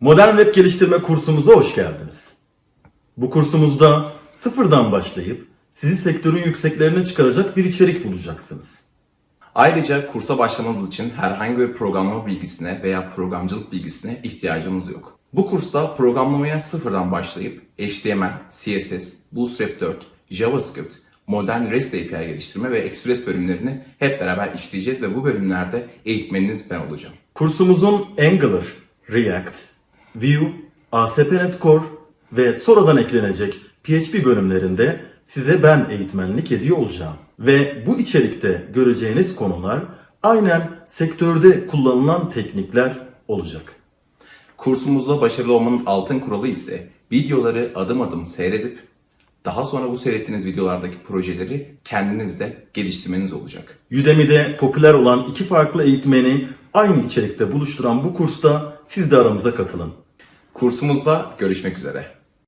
Modern web geliştirme kursumuza hoş geldiniz. Bu kursumuzda sıfırdan başlayıp sizi sektörün yükseklerine çıkaracak bir içerik bulacaksınız. Ayrıca kursa başlamanız için herhangi bir programlama bilgisine veya programcılık bilgisine ihtiyacımız yok. Bu kursta programlamaya sıfırdan başlayıp HTML, CSS, Bootstrap 4, JavaScript, modern REST API geliştirme ve Express bölümlerini hep beraber işleyeceğiz ve bu bölümlerde eğitmeniniz ben olacağım. Kursumuzun Angular, React, Vue, ASP.NET Core ve sonradan eklenecek PHP bölümlerinde size ben eğitmenlik ediyor olacağım. Ve bu içerikte göreceğiniz konular aynen sektörde kullanılan teknikler olacak. Kursumuzda başarılı olmanın altın kuralı ise videoları adım adım seyredip daha sonra bu seyrettiğiniz videolardaki projeleri kendiniz de geliştirmeniz olacak. Udemy'de popüler olan iki farklı eğitmeni aynı içerikte buluşturan bu kursta siz de aramıza katılın. Kursumuzda görüşmek üzere.